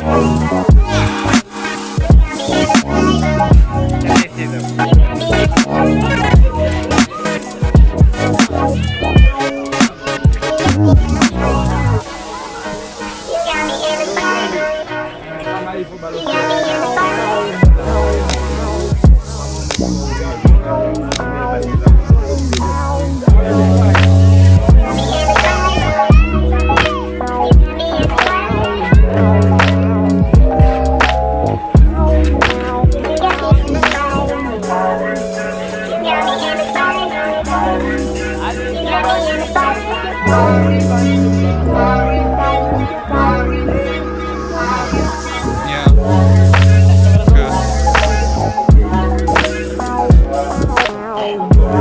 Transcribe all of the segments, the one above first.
spiral. Yeah. Good.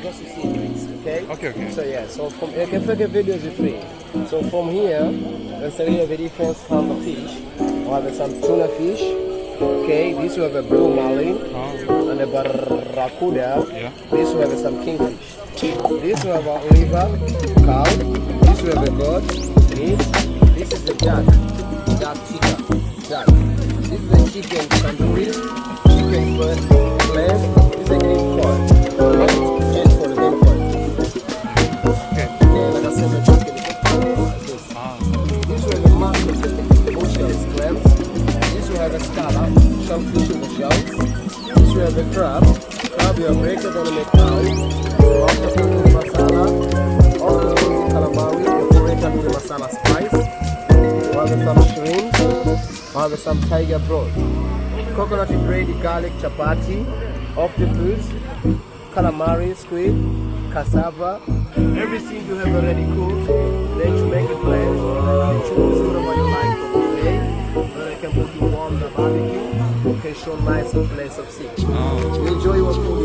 To see things, okay? Okay, okay. So yeah, so from eu quero fazer videos is free. So from here, let's say we have a different kind of fish. We have some tuna fish. Okay, this we have a blue marlin Oh, and a barracuda. yeah. This we have some kingfish. This we have a liver, cow. This we have a goat, meat. This is the duck, duck tikka, duck. This is the chicken tandoori, chicken foot, shellfish in the shells. This will have a crab. Crab you break it on the cow. Octopus masala. Octopus calamari, decorated with masala spice. We have some shrimp. We have some tiger broth. Coconut bread, garlic chapati, octopus, calamari, squid, cassava, everything you have already cooked. Then you make a plan. You choose whatever you like Show nice place of sea. oh. You enjoy your food